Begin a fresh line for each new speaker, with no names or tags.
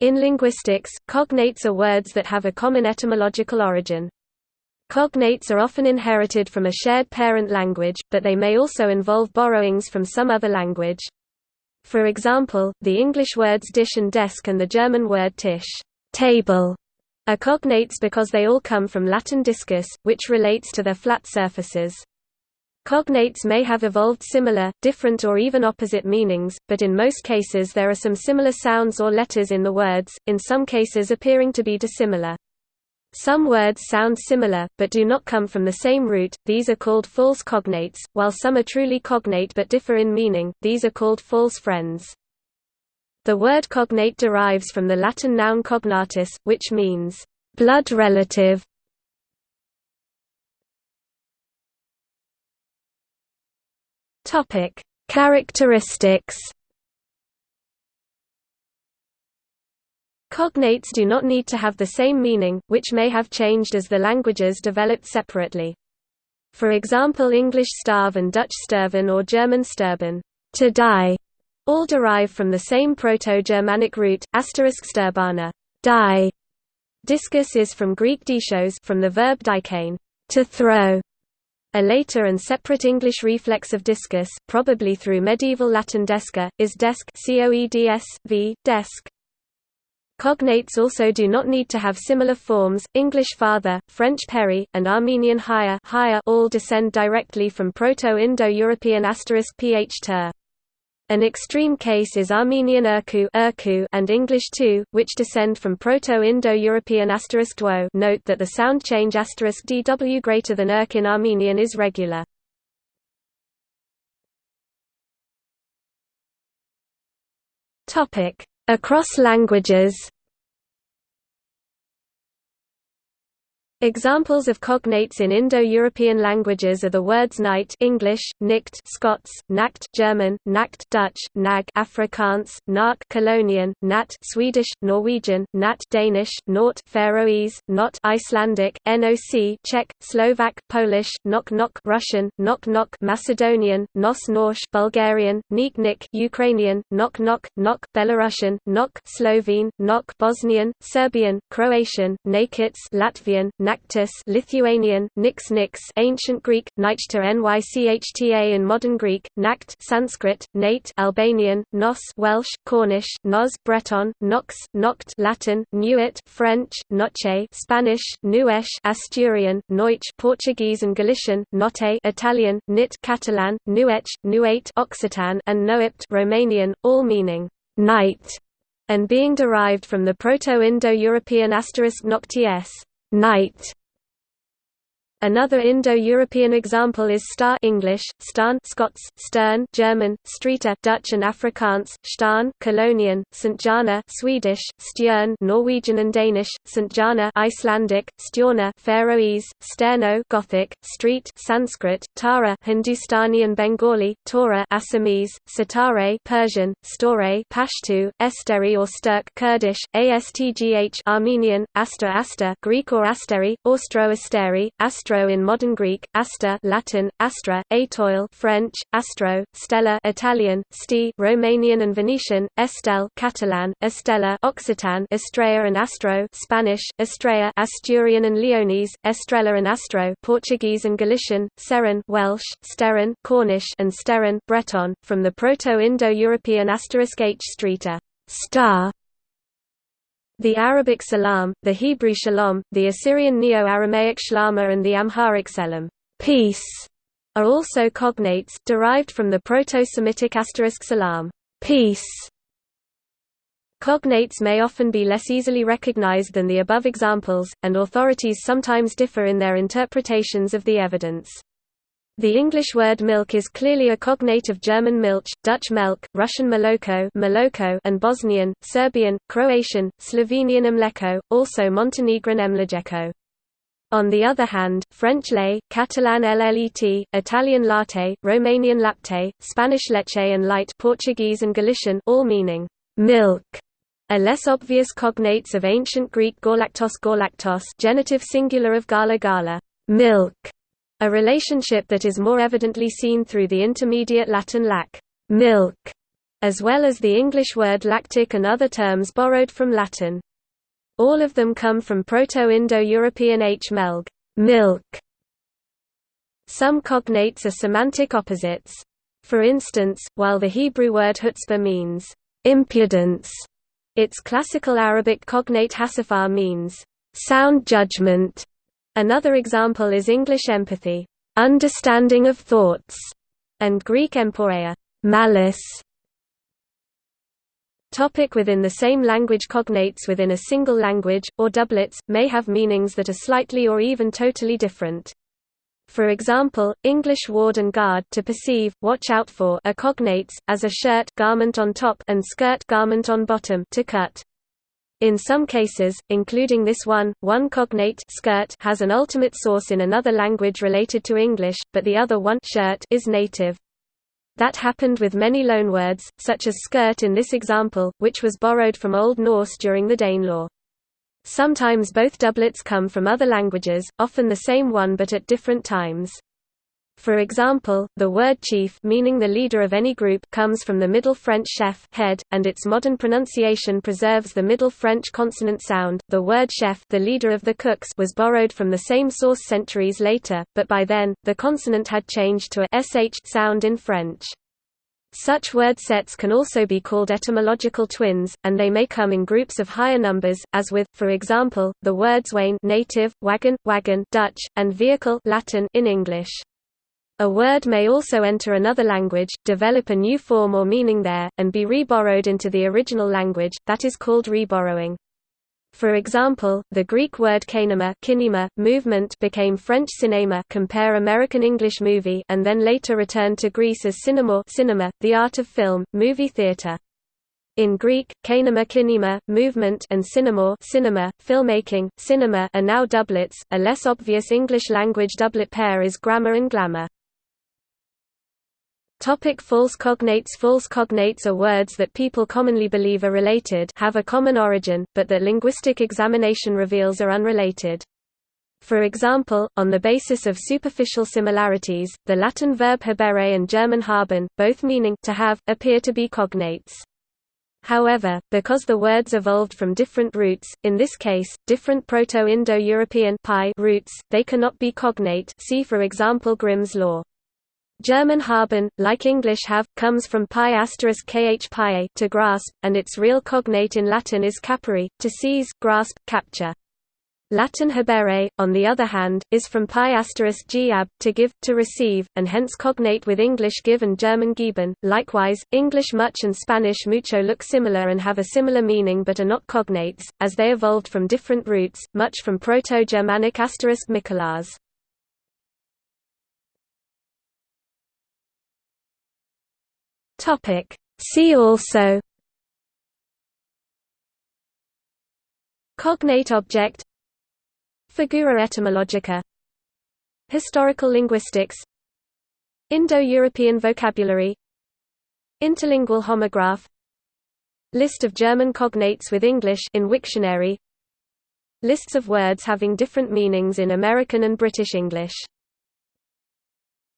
In linguistics, cognates are words that have a common etymological origin. Cognates are often inherited from a shared parent language, but they may also involve borrowings from some other language. For example, the English words dish and desk and the German word tisch table, are cognates because they all come from Latin discus, which relates to their flat surfaces. Cognates may have evolved similar, different or even opposite meanings, but in most cases there are some similar sounds or letters in the words, in some cases appearing to be dissimilar. Some words sound similar, but do not come from the same root, these are called false cognates, while some are truly cognate but differ in meaning, these are called false friends. The word cognate derives from the Latin noun cognatus, which means blood relative. Topic: Characteristics. Cognates do not need to have the same meaning, which may have changed as the languages developed separately. For example English starve and Dutch sterven or German sterben to die, all derive from the same Proto-Germanic root, asterisk sterbana, die. Discus is from Greek diskos from the verb dikein, to throw. A later and separate English reflex of discus, probably through medieval Latin desca, is desk coeds, v, desk. Cognates also do not need to have similar forms. English father, French peri, and Armenian higher, all descend directly from Proto-Indo-European asterisk ph ter. An extreme case is Armenian Urku, and English too, which descend from Proto-Indo-European asterisk **dwo. Note that the sound change asterisk **dw greater than Urk in Armenian is regular. Across languages. Examples of cognates in Indo-European languages are the words night English, nicht Scots, nacht German, nacht Dutch, nag Afrikaans, nark Colognian, nat Swedish, Norwegian, nat Danish, nort Faroese, not Icelandic, NOC Czech, Slovak, Polish, nok nok Russian, nok nok Macedonian, nos Norsh Bulgarian, nik nik Ukrainian, nok nok nok Belarusian, nok Slovene, nok Bosnian, Serbian, Croatian, nakits Latvian, Nactus Lithuanian, Nix Nix Ancient Greek, Nichta Nychta in Modern Greek, Nact Sanskrit, Nate Albanian, Nos Welsh, Cornish, Nos Breton, Nox, Noct Latin, Nuit French, Noche Spanish, Nuesh Asturian, Neutsch Portuguese and Galician, Notte Italian, Nit Catalan, Nuech, Nuate Occitan and Noept Romanian, all meaning night and being derived from the Proto-Indo-European asterisk nocties night Another Indo-European example is star English, stan Scots, stern German, streeter Dutch and Afrikaans, stan Colognian, St. Jana Swedish, stjern Norwegian and Danish, St. Jana Icelandic, stjorna Faroese, sterno Gothic, street Sanskrit, tara Hindustani and Bengali, Torah Assamese, satare Persian, store Pashtu, esteri or sturk Kurdish, astgh Armenian, asta asta Greek or asteri, austro asteri, astro astro in modern Greek, asta Latin, astra, atoil French, astro, stella Italian, sti Romanian and Venetian, estel Catalan, estella Occitan, estrella and astro Spanish, estrella Asturian and Leonese, estrella and astro Portuguese and Galician, seren Welsh, sterin Cornish and sterin Breton, from the Proto-Indo-European asterisk h streeter star the Arabic salam, the Hebrew shalom, the Assyrian Neo-Aramaic shlama and the Amharic selam peace", are also cognates, derived from the Proto-Semitic asterisk salam peace". Cognates may often be less easily recognized than the above examples, and authorities sometimes differ in their interpretations of the evidence. The English word milk is clearly a cognate of German milch, Dutch melk, Russian moloko, maloko and Bosnian, Serbian, Croatian, Slovenian mleko, also Montenegrin mlejeko. On the other hand, French lait, Catalan llet, Italian latte, Romanian lapte, Spanish leche and light Portuguese and Galician all meaning milk are less obvious cognates of ancient Greek galactos galactos genitive singular of gala gala milk a relationship that is more evidently seen through the intermediate Latin lac milk as well as the English word lactic and other terms borrowed from Latin. All of them come from Proto-Indo-European h melg milk. Some cognates are semantic opposites. For instance, while the Hebrew word chutzpah means impudence, its classical Arabic cognate hasafar means sound judgment. Another example is English empathy, understanding of thoughts, and Greek emporia, malice. Topic within the same language Cognates within a single language, or doublets, may have meanings that are slightly or even totally different. For example, English ward and guard to perceive, watch out for are cognates, as a shirt garment on top and skirt garment on bottom to cut. In some cases, including this one, one cognate skirt has an ultimate source in another language related to English, but the other one shirt is native. That happened with many loanwords, such as skirt in this example, which was borrowed from Old Norse during the Danelaw. Sometimes both doublets come from other languages, often the same one but at different times. For example, the word chief meaning the leader of any group comes from the Middle French chef head, and its modern pronunciation preserves the Middle French consonant sound. The word chef the leader of the cooks was borrowed from the same source centuries later, but by then, the consonant had changed to a sh sound in French. Such word sets can also be called etymological twins, and they may come in groups of higher numbers, as with, for example, the words wain native, wagon, wagon Dutch, and vehicle Latin in English. A word may also enter another language, develop a new form or meaning there, and be reborrowed into the original language, that is called reborrowing. For example, the Greek word kinema, kinema movement became French cinema compare American English movie and then later returned to Greece as cinema, cinema the art of film, movie theater. In Greek, kinema kinema, movement and cinema cinema, filmmaking, cinema are now doublets. A less obvious English language doublet pair is grammar and glamour. Topic false cognates False cognates are words that people commonly believe are related have a common origin, but that linguistic examination reveals are unrelated. For example, on the basis of superficial similarities, the Latin verb habere and German haben, both meaning to have, appear to be cognates. However, because the words evolved from different roots, in this case, different Proto-Indo-European roots, they cannot be cognate see for example Grimm's law. German haben, like English have, comes from pi kh pi to grasp, and its real cognate in Latin is capere, to seize, grasp, capture. Latin habere, on the other hand, is from pi ab, to give, to receive, and hence cognate with English give and German geben. Likewise, English much and Spanish mucho look similar and have a similar meaning but are not cognates, as they evolved from different roots, much from Proto-Germanic asterisk Mikolas. Topic. See also Cognate object Figura etymologica Historical linguistics Indo-European vocabulary Interlingual homograph List of German cognates with English in Wiktionary Lists of words having different meanings in American and British English